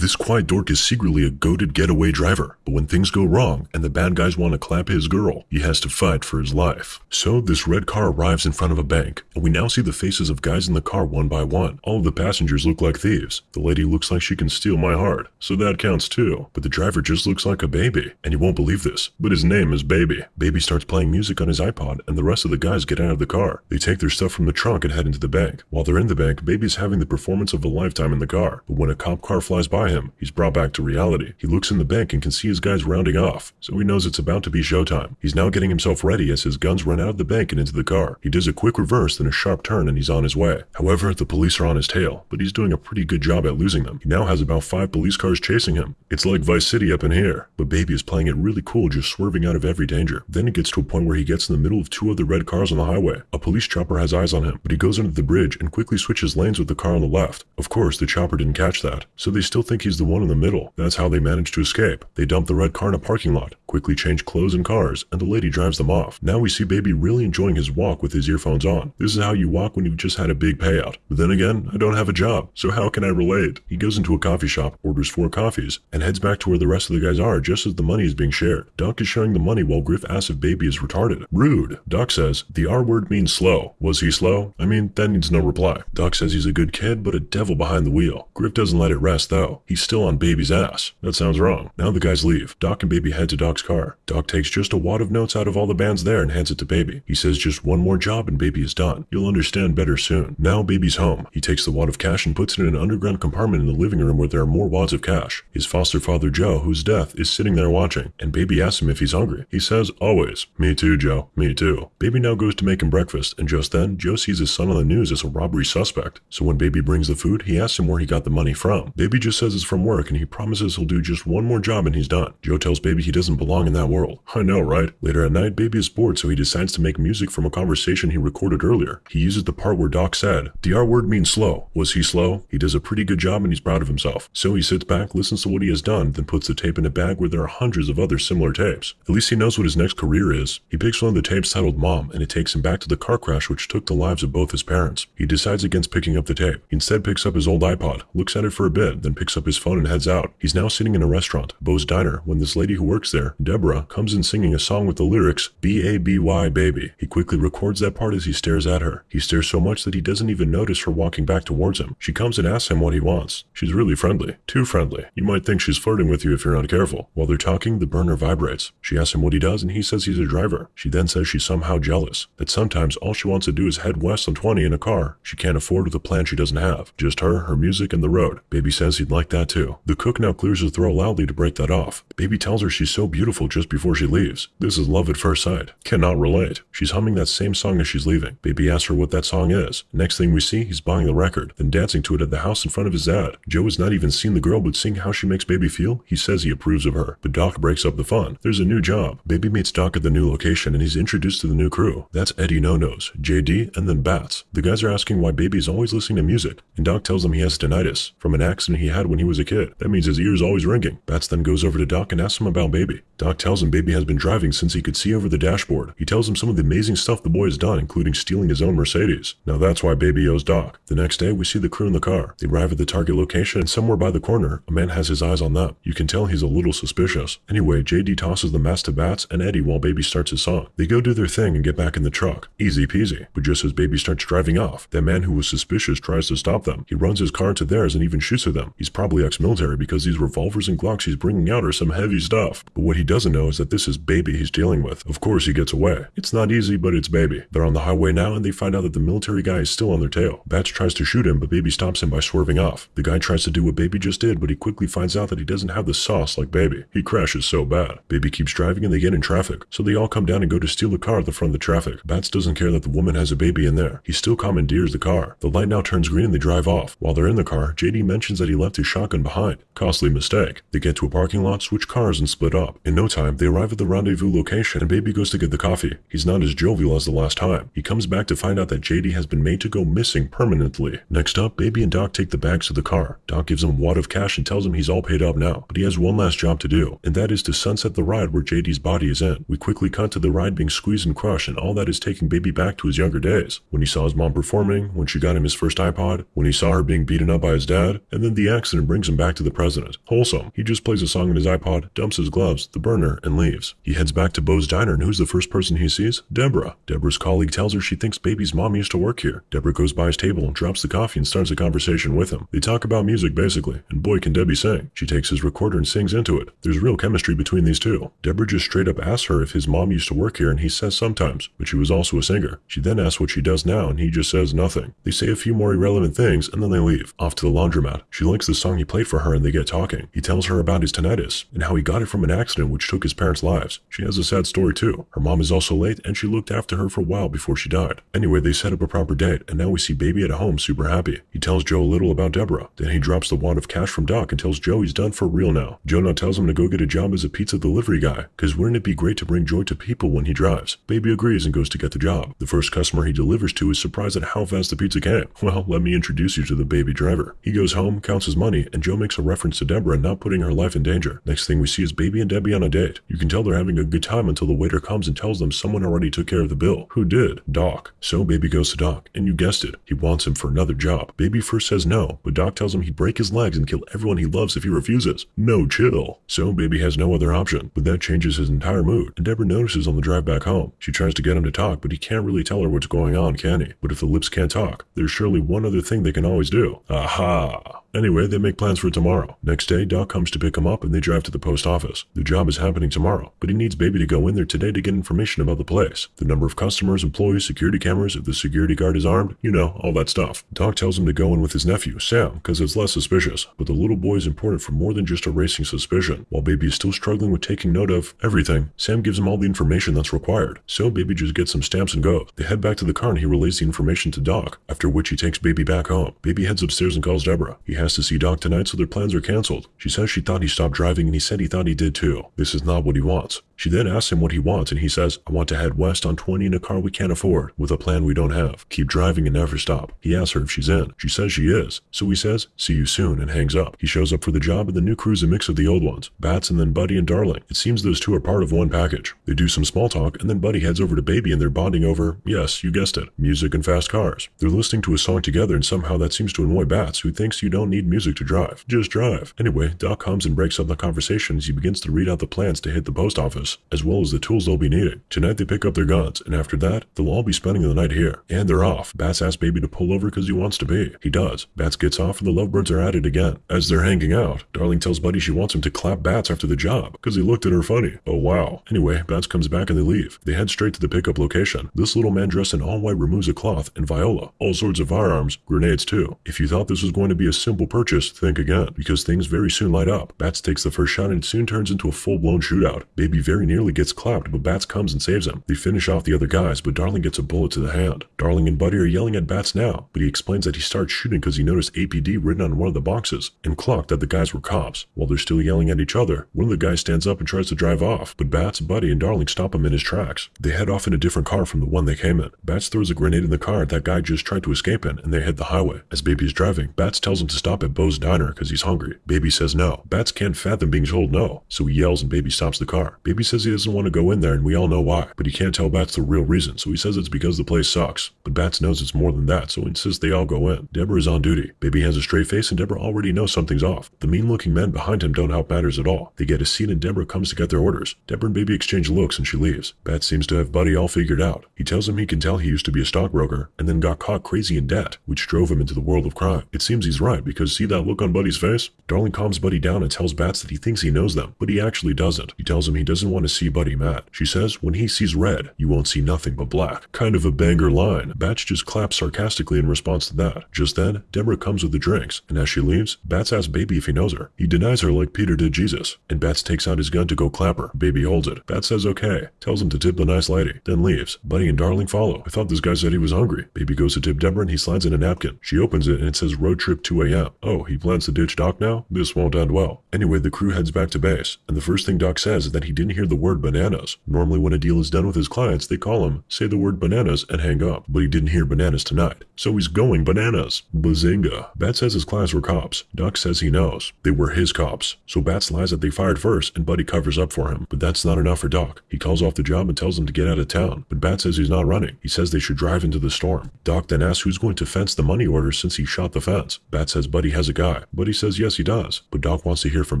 This quiet dork is secretly a goaded getaway driver, but when things go wrong and the bad guys want to clap his girl, he has to fight for his life. So this red car arrives in front of a bank, and we now see the faces of guys in the car one by one. All of the passengers look like thieves. The lady looks like she can steal my heart, so that counts too. But the driver just looks like a baby, and you won't believe this, but his name is Baby. Baby starts playing music on his iPod, and the rest of the guys get out of the car. They take their stuff from the trunk and head into the bank. While they're in the bank, Baby's having the performance of a lifetime in the car. But when a cop car flies by him, he's brought back to reality. He looks in the bank and can see his guys rounding off, so he knows it's about to be showtime. He's now getting himself ready as his guns run out of the bank and into the car. He does a quick reverse, then a sharp turn, and he's on his way. However, the police are on his tail, but he's doing a pretty good job at losing them. He now has about five police cars chasing him. It's like Vice City up in here, but Baby is playing it really cool, just swerving out of every danger. Then it gets to a point where he gets in the middle of two other red cars on the highway. A police chopper has eyes on him, but he goes under the bridge and quickly switches lanes with the car on the left. Of course, the chopper didn't catch that, so they still think he's the one in the middle. That's how they managed to escape. They dumped the red car in a parking lot, quickly change clothes and cars, and the lady drives them off. Now we see Baby really enjoying his walk with his earphones on. This is how you walk when you've just had a big payout. But then again, I don't have a job, so how can I relate? He goes into a coffee shop, orders four coffees, and heads back to where the rest of the guys are just as the money is being shared. Doc is showing the money while Griff asks if Baby is retarded. Rude. Doc says, the R word means slow. Was he slow? I mean, that needs no reply. Doc says he's a good kid, but a devil behind the wheel. Griff doesn't let it rest though. He's still on Baby's ass. That sounds wrong. Now the guys leave. Doc and Baby head to Doc's car. Doc takes just a wad of notes out of all the bands there and hands it to Baby. He says just one more job and Baby is done. You'll understand better soon. Now Baby's home. He takes the wad of cash and puts it in an underground compartment in the living room where there are more wads of cash. His foster father Joe, whose death, is sitting there watching, and Baby asks him if he's hungry. He says, always. Me too, Joe. Me too. Baby now goes to make him breakfast, and just then, Joe sees his son on the news as a robbery suspect. So when Baby brings the food, he asks him where he got the money from. Baby just says it's from work, and he promises he'll do just one more job and he's done. Joe tells Baby he doesn't belong in that world. I know, right? Later at night, Baby is bored, so he decides to make music from a conversation he recorded earlier. He uses the part where Doc said, The R word means slow. Was he slow? He does a pretty good job and he's proud of himself. So he sits back, listens to what he has done, then puts the tape in a bag where there are hundreds of other similar tapes. At least he knows what his next career is. He picks one of the tapes titled Mom, and it takes him back to the car crash which took the lives of both his parents. He decides against picking up the tape. He instead picks up his old iPod, looks at it for a bit, then picks up his phone and heads out. He's now sitting in a restaurant, Bo's Diner, when this lady who works there, Deborah, comes in singing a song with the lyrics B-A-B-Y baby. He quickly records that part as he stares at her. He stares so much that he doesn't even notice her walking back towards him. She comes and asks him what he wants. She's really friendly. Too friendly. You might think she's flirting with you if you're not careful. While they're talking, the burner vibrates. She asks him what he does and he says he's a driver. She then says she's somehow jealous. That sometimes all she wants to do is head west on 20 in a car she can't afford with a plan she doesn't have. Just her, her music, and the road. Baby says he'd like that too. The cook now clears his throat loudly to break that off. Baby tells her she's so beautiful just before she leaves. This is love at first sight. Cannot relate. She's humming that same song as she's leaving. Baby asks her what that song is. Next thing we see, he's buying the record, then dancing to it at the house in front of his dad. Joe has not even seen the girl, but seeing how she makes Baby feel, he says he approves of her. But Doc breaks up the fun. There's a new job. Baby meets Doc at the new location and he's introduced to the new crew. That's Eddie No Nose, JD, and then Bats. The guys are asking why Baby is always listening to music, and Doc tells them he has tinnitus from an accident he had when he was a kid. That means his ears always ringing. Bats then goes over to Doc and asks him about Baby. Doc tells him Baby has been driving since he could see over the dashboard. He tells him some of the amazing stuff the boy has done, including stealing his own Mercedes. Now that's why Baby owes Doc. The next day, we see the crew in the car. They arrive at the target location, and somewhere by the corner, a man has his eyes on them. You can tell he's a little suspicious. Anyway, JD tosses the mask to Bats and Eddie while Baby starts his song. They go do their thing and get back in the truck. Easy peasy. But just as Baby starts driving off, that man who was suspicious tries to stop them. He runs his car into theirs and even shoots at them. He's probably ex-military because these revolvers and Glocks he's bringing out are some heavy stuff. But what he doesn't know is that this is Baby he's dealing with. Of course he gets away. It's not easy, but it's Baby. They're on the highway now and they find out that the military guy is still on their tail. Bats tries to shoot him, but Baby stops him by swerving off. The guy tries to do what Baby just did, but he quickly finds out that he doesn't have the sauce like Baby. He crashes so bad. Baby keeps driving and they get in traffic, so they all come down and go to steal a car at the front of the traffic. Bats doesn't care that the woman has a baby in there. He still commandeers the car. The light now turns green and they drive off. While they're in the car, JD mentions that he left his shotgun behind. Costly mistake. They get to a parking lot, switch cars, and split up. In time, they arrive at the rendezvous location and Baby goes to get the coffee. He's not as jovial as the last time. He comes back to find out that JD has been made to go missing permanently. Next up, Baby and Doc take the bags to the car. Doc gives him a wad of cash and tells him he's all paid up now, but he has one last job to do, and that is to sunset the ride where JD's body is in. We quickly cut to the ride being squeezed and crushed, and all that is taking baby back to his younger days. When he saw his mom performing, when she got him his first iPod, when he saw her being beaten up by his dad, and then the accident brings him back to the present. Wholesome. He just plays a song on his iPod, dumps his gloves, the burner, and leaves. He heads back to Bo's diner, and who's the first person he sees? Deborah. Deborah's colleague tells her she thinks baby's mom used to work here. Deborah goes by his table drops the coffee and starts a conversation with him. They talk about music basically, and boy can Debbie sing. She takes his recorder and sings into it. There's real chemistry between these two. Deborah just straight up asks her if his mom used to work here, and he says sometimes, but she was also a singer. She then asks what she does now, and he just says nothing. They say a few more irrelevant things, and then they leave. Off to the laundromat. She likes the song he played for her, and they get talking. He tells her about his tinnitus, and how he got it from an accident which took his parents' lives. She has a sad story too. Her mom is also late, and she looked after her for a while before she died. Anyway, they set up a proper date, and now we see baby at home super happy. He tells Joe a little about Deborah. Then he drops the wad of cash from Doc and tells Joe he's done for real now. Joe now tells him to go get a job as a pizza delivery guy, cause wouldn't it be great to bring joy to people when he drives? Baby agrees and goes to get the job. The first customer he delivers to is surprised at how fast the pizza came. Well, let me introduce you to the baby driver. He goes home, counts his money, and Joe makes a reference to Deborah not putting her life in danger. Next thing we see is baby and Debbie on a date. You can tell they're having a good time until the waiter comes and tells them someone already took care of the bill. Who did? Doc. So baby goes to Doc, and you guessed it, he wants him for another job. Baby first says no, but Doc tells him he'd break his legs and kill everyone he loves if he refuses. No chill. So baby has no other option, but that changes his entire mood, and Deborah notices on the drive back home. She tries to get him to talk, but he can't really tell her what's going on, can he? But if the lips can't talk, there's surely one other thing they can always do. Aha! Anyway, they make plans for tomorrow. Next day, Doc comes to pick him up and they drive to the post office. The job is happening tomorrow, but he needs Baby to go in there today to get information about the place. The number of customers, employees, security cameras, if the security guard is armed, you know, all that stuff. Doc tells him to go in with his nephew, Sam, because it's less suspicious. But the little boy is important for more than just erasing suspicion. While Baby is still struggling with taking note of everything, Sam gives him all the information that's required. So Baby just gets some stamps and goes. They head back to the car and he relays the information to Doc, after which he takes Baby back home. Baby heads upstairs and calls Deborah. He has to see Doc tonight, so their plans are cancelled. She says she thought he stopped driving, and he said he thought he did too. This is not what he wants. She then asks him what he wants, and he says, I want to head west on 20 in a car we can't afford, with a plan we don't have. Keep driving and never stop. He asks her if she's in. She says she is. So he says, see you soon, and hangs up. He shows up for the job, and the new crew's a mix of the old ones. Bats and then Buddy and Darling. It seems those two are part of one package. They do some small talk, and then Buddy heads over to Baby, and they're bonding over, yes, you guessed it, music and fast cars. They're listening to a song together, and somehow that seems to annoy Bats, who thinks you don't need music to drive. Just drive. Anyway, Doc comes and breaks up the conversation as he begins to read out the plans to hit the post office, as well as the tools they'll be needing. Tonight they pick up their guns, and after that, they'll all be spending the night here. And they're off. Bats asks Baby to pull over because he wants to be. He does. Bats gets off and the lovebirds are at it again. As they're hanging out, Darling tells Buddy she wants him to clap Bats after the job, because he looked at her funny. Oh wow. Anyway, Bats comes back and they leave. They head straight to the pickup location. This little man dressed in all white removes a cloth and Viola. All sorts of firearms, grenades too. If you thought this was going to be a simple purchase, think again, because things very soon light up. Bats takes the first shot and soon turns into a full-blown shootout. Baby very nearly gets clapped, but Bats comes and saves him. They finish off the other guys, but Darling gets a bullet to the hand. Darling and Buddy are yelling at Bats now, but he explains that he started shooting because he noticed APD written on one of the boxes and clocked that the guys were cops. While they're still yelling at each other, one of the guys stands up and tries to drive off, but Bats, Buddy, and Darling stop him in his tracks. They head off in a different car from the one they came in. Bats throws a grenade in the car that guy just tried to escape in, and they hit the highway. As Baby is driving, Bats tells him to stop at Bo's diner because he's hungry. Baby says no. Bats can't fathom being told no, so he yells and Baby stops the car. Baby says he doesn't want to go in there, and we all know why, but he can't tell Bats the real reason, so he says it's because the place sucks. But Bats knows it's more than that, so he insists they all go in. Deborah is on duty. Baby has a straight face, and Deborah already knows something's off. The mean-looking men behind him don't help matters at all. They get a seat, and Deborah comes to get their orders. Deborah and Baby exchange looks, and she leaves. Bats seems to have Buddy all figured out. He tells him he can tell he used to be a stockbroker, and then got caught crazy in debt, which drove him into the world of crime. It seems he's right, because see that look on Buddy's face? Darling calms Buddy down and tells Bats that he thinks he knows them, but he actually doesn't. He tells him he doesn't want to see Buddy Matt. She says, when he sees red, you won't see nothing but black. Kind of a banger line. Bats just claps sarcastically in response to that. Just then, Deborah comes with the drinks, and as she leaves, Bats asks Baby if he knows her. He denies her like Peter did Jesus, and Bats takes out his gun to go clap her. Baby holds it. Bats says okay, tells him to tip the nice lady, then leaves. Buddy and Darling follow. I thought this guy said he was hungry. Baby goes to tip Deborah and he slides in a napkin. She opens it and it says road trip 2 a.m. Oh, he plans to ditch Doc now? This won't end well. Anyway, the crew heads back to base, and the first thing Doc says is that he didn't hear hear the word bananas. Normally when a deal is done with his clients, they call him, say the word bananas, and hang up. But he didn't hear bananas tonight. So he's going bananas. Bazinga. Bats says his clients were cops. Doc says he knows. They were his cops. So Bats lies that they fired first, and Buddy covers up for him. But that's not enough for Doc. He calls off the job and tells them to get out of town. But Bats says he's not running. He says they should drive into the storm. Doc then asks who's going to fence the money order since he shot the fence. Bats says Buddy has a guy. Buddy says yes he does. But Doc wants to hear from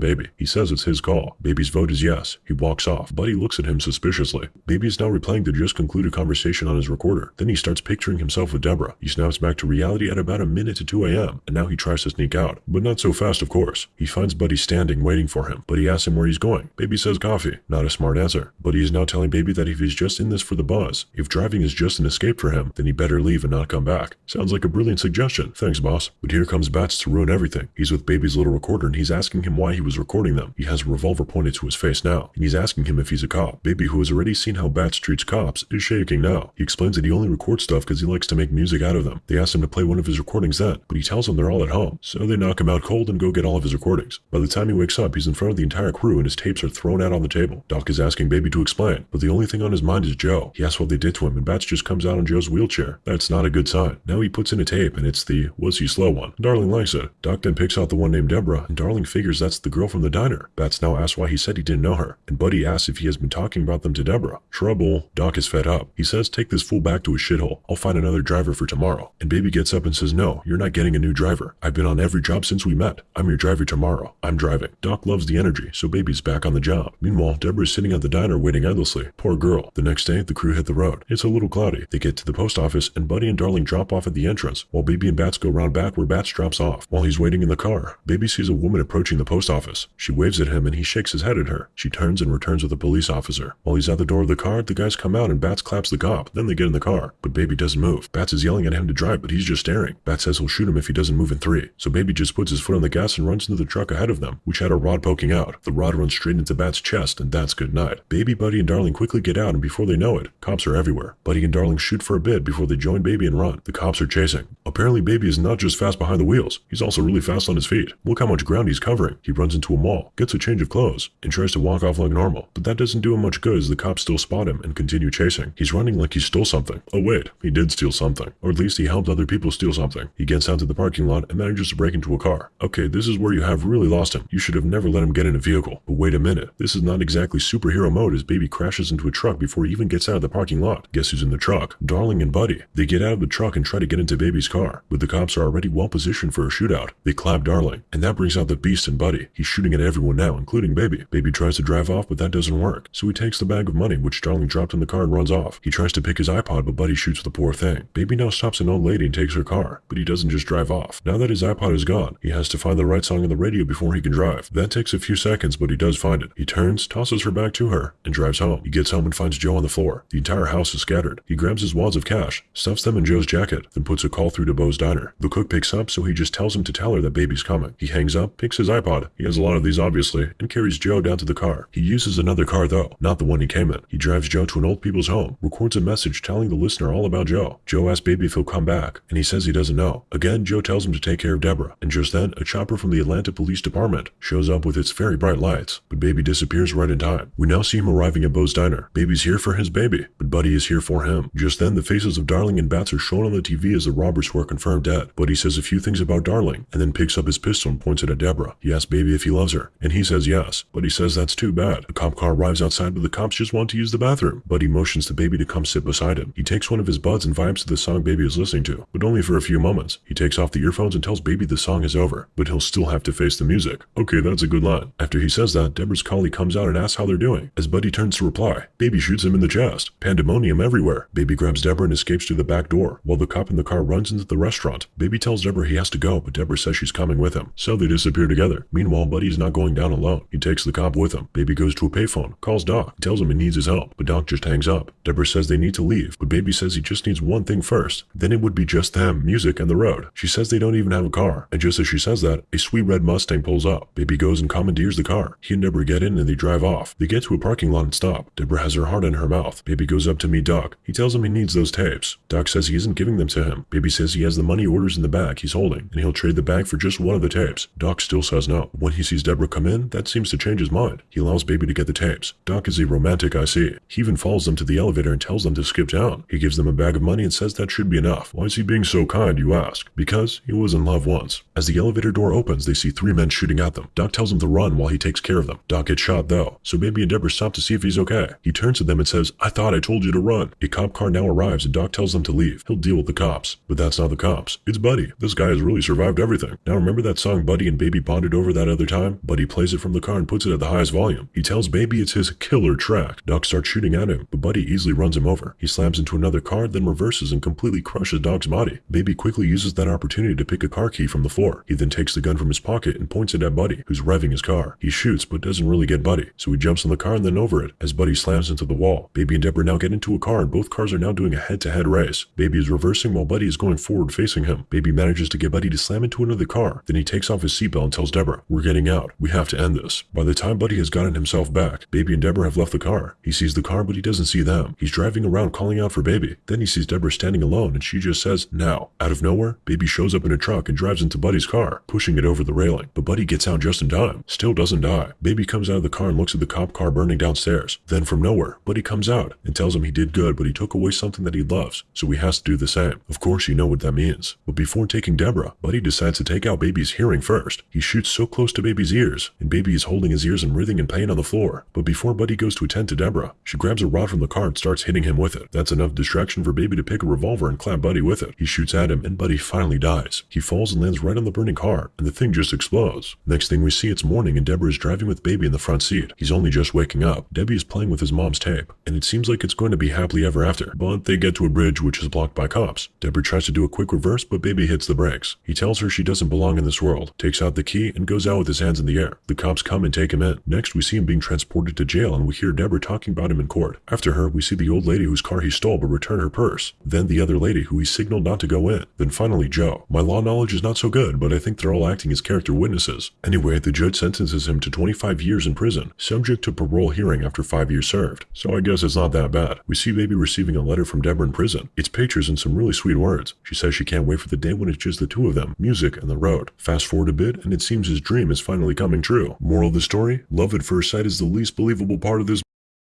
Baby. He says it's his call. Baby's vote is yes. He walks off. Buddy looks at him suspiciously. Baby is now replaying the just concluded conversation on his recorder. Then he starts picturing himself with Deborah. He snaps back to reality at about a minute to 2 a.m. and now he tries to sneak out. But not so fast, of course. He finds Buddy standing waiting for him. but he asks him where he's going. Baby says coffee. Not a smart answer. Buddy is now telling Baby that if he's just in this for the buzz, if driving is just an escape for him, then he better leave and not come back. Sounds like a brilliant suggestion. Thanks, boss. But here comes Bats to ruin everything. He's with Baby's little recorder and he's asking him why he was recording them. He has a revolver pointed to his face now, and he's asking him if he's a cop. Baby, who has already seen how Bats treats cops, is shaking now. He explains that he only records stuff because he likes to make music out of them. They ask him to play one of his recordings then, but he tells them they're all at home. So they knock him out cold and go get all of his recordings. By the time he wakes up, he's in front of the entire crew and his tapes are thrown out on the table. Doc is asking Baby to explain, but the only thing on his mind is Joe. He asks what they did to him and Bats just comes out on Joe's wheelchair. That's not a good sign. Now he puts in a tape and it's the was he slow one. Darling likes it. Doc then picks out the one named Deborah and Darling figures that's the girl from the diner. Bats now asks why he said he didn't know her, and Buddy asks if he has been talking about them to Deborah. Trouble. Doc is fed up. He says, Take this fool back to his shithole. I'll find another driver for tomorrow. And Baby gets up and says, No, you're not getting a new driver. I've been on every job since we met. I'm your driver tomorrow. I'm driving. Doc loves the energy, so Baby's back on the job. Meanwhile, Deborah is sitting at the diner waiting endlessly. Poor girl. The next day, the crew hit the road. It's a little cloudy. They get to the post office, and Buddy and Darling drop off at the entrance, while Baby and Bats go round back where Bats drops off. While he's waiting in the car, Baby sees a woman approaching the post office. She waves at him and he shakes his head at her. She turns and returns with a police officer. While he's at the door of the car, the guys come out and Bats claps the cop. Then they get in the car, but Baby doesn't move. Bats is yelling at him to drive, but he's just staring. Bats says he'll shoot him if he doesn't move in three. So Baby just puts his foot on the gas and runs into the truck ahead of them, which had a rod poking out. The rod runs straight into Bats' chest, and that's good night. Baby, Buddy, and Darling quickly get out, and before they know it, cops are everywhere. Buddy and Darling shoot for a bit before they join Baby and run. The cops are chasing. Apparently, Baby is not just fast behind the wheels, he's also really fast on his feet. Look how much ground he's covering. He runs into a mall, gets a change of clothes, and tries to walk off like normal. But that doesn't do him much good as the cops still spot him and continue chasing. He's running like he stole something. Oh wait, he did steal something. Or at least he helped other people steal something. He gets out to the parking lot and manages to break into a car. Okay, this is where you have really lost him. You should have never let him get in a vehicle. But wait a minute, this is not exactly superhero mode as Baby crashes into a truck before he even gets out of the parking lot. Guess who's in the truck? Darling and Buddy. They get out of the truck and try to get into Baby's car, but the cops are already well positioned for a shootout. They clap Darling, and that brings out the beast and Buddy. He's shooting at everyone now, including Baby. Baby tries to drive off, but that doesn't work. So he takes the bag of money, which Darling dropped in the car and runs off. He tries to pick his iPod, but Buddy shoots the poor thing. Baby now stops an old lady and takes her car, but he doesn't just drive off. Now that his iPod is gone, he has to find the right song on the radio before he can drive. That takes a few seconds, but he does find it. He turns, tosses her back to her, and drives home. He gets home and finds Joe on the floor. The entire house is scattered. He grabs his wads of cash, stuffs them in Joe's jacket, then puts a call through to Bo's diner. The cook picks up, so he just tells him to tell her that baby's coming. He hangs up, picks his iPod. He has a lot of these obviously, and carries Joe down to the car. He uses another car though, not the one he came in. He drives Joe to an old people's home, records a message telling the listener all about Joe. Joe asks baby if he'll come back, and he says he doesn't know. Again, Joe tells him to take care of Deborah, and just then, a chopper from the Atlanta Police Department shows up with its very bright lights, but baby disappears right in time. We now see him arriving at Bo's diner. Baby's here for his baby, Buddy is here for him. Just then, the faces of Darling and Bats are shown on the TV as the robbers who are confirmed dead. Buddy says a few things about Darling, and then picks up his pistol and points it at Deborah. He asks Baby if he loves her, and he says yes, but he says that's too bad. A cop car arrives outside, but the cops just want to use the bathroom. Buddy motions to Baby to come sit beside him. He takes one of his buds and vibes to the song Baby is listening to, but only for a few moments. He takes off the earphones and tells Baby the song is over, but he'll still have to face the music. Okay, that's a good line. After he says that, Deborah's collie comes out and asks how they're doing. As Buddy turns to reply, Baby shoots him in the chest. Pandemonium everywhere. Baby grabs Deborah and escapes through the back door, while the cop in the car runs into the restaurant. Baby tells Deborah he has to go, but Deborah says she's coming with him, so they disappear together. Meanwhile, Buddy is not going down alone. He takes the cop with him. Baby goes to a payphone, calls Doc, tells him he needs his help, but Doc just hangs up. Deborah says they need to leave, but Baby says he just needs one thing first. Then it would be just them, music, and the road. She says they don't even have a car, and just as she says that, a sweet red Mustang pulls up. Baby goes and commandeers the car. He and Deborah get in and they drive off. They get to a parking lot and stop. Deborah has her heart in her mouth. Baby goes up to meet Doc. He tells him he needs those tapes. Doc says he isn't giving them to him. Baby says he has the money orders in the bag he's holding, and he'll trade the bag for just one of the tapes. Doc still says no. When he sees Deborah come in, that seems to change his mind. He allows Baby to get the tapes. Doc is a romantic, I see. He even follows them to the elevator and tells them to skip down. He gives them a bag of money and says that should be enough. Why is he being so kind, you ask? Because he was in love once. As the elevator door opens, they see three men shooting at them. Doc tells them to run while he takes care of them. Doc gets shot though, so Baby and Deborah stop to see if he's okay. He turns to them and says, I thought I told you to run. A cop car now arrives and Doc tells them to leave. He'll deal with the cops. But that's not the cops. It's Buddy. This guy has really survived everything. Now remember that song Buddy and Baby bonded over that other time? Buddy plays it from the car and puts it at the highest volume. He tells Baby it's his killer track. Doc starts shooting at him, but Buddy easily runs him over. He slams into another car, then reverses and completely crushes Doc's body. Baby quickly uses that opportunity to pick a car key from the floor. He then takes the gun from his pocket and points it at Buddy, who's revving his car. He shoots, but doesn't really get Buddy, so he jumps on the car and then over it, as Buddy slams into the wall. Baby and Deborah now get into a car and both cars are now doing a head-to-head race. Baby is reversing while Buddy is going forward facing him. Baby manages to get Buddy to slam into another car. Then he takes off his seatbelt and tells Deborah, we're getting out. We have to end this. By the time Buddy has gotten himself back, Baby and Deborah have left the car. He sees the car, but he doesn't see them. He's driving around calling out for Baby. Then he sees Deborah standing alone and she just says, now. Out of nowhere, Baby shows up in a truck and drives into Buddy's car, pushing it over the railing. But Buddy gets out just in time. Still doesn't die. Baby comes out of the car and looks at the cop car burning downstairs. Then from nowhere, Buddy comes out and tells him he did good, but he took away something that he loves, so he has to do the same. Of course, you know what that means. But before taking Deborah, Buddy decides to take out Baby's hearing first. He shoots so close to Baby's ears, and Baby is holding his ears and writhing in pain on the floor. But before Buddy goes to attend to Deborah, she grabs a rod from the car and starts hitting him with it. That's enough distraction for Baby to pick a revolver and clap Buddy with it. He shoots at him, and Buddy finally dies. He falls and lands right on the burning car, and the thing just explodes. Next thing we see, it's morning, and Deborah is driving with Baby in the front seat. He's only just waking up. Debbie is playing with his mom's tape, and it seems like it's going to be happily ever after. But they get to a bridge which is blocked by cops. Deborah tries to do a quick reverse, but Baby hits the brakes. He tells her she doesn't belong in this world, takes out the key, and goes out with his hands in the air. The cops come and take him in. Next, we see him being transported to jail, and we hear Deborah talking about him in court. After her, we see the old lady whose car he stole but returned her purse. Then the other lady who he signaled not to go in. Then finally Joe. My law knowledge is not so good, but I think they're all acting as character witnesses. Anyway, the judge sentences him to 25 years in prison, subject to parole hearing after 5 years served. So I guess it's not that bad. We see Baby receiving a letter from Deborah in prison. It's pictures and some really sweet words. She says she can't wait for the day when it's just the two of them, music and the road. Fast forward a bit, and it seems his dream is finally coming true. Moral of the story? Love at first sight is the least believable part of this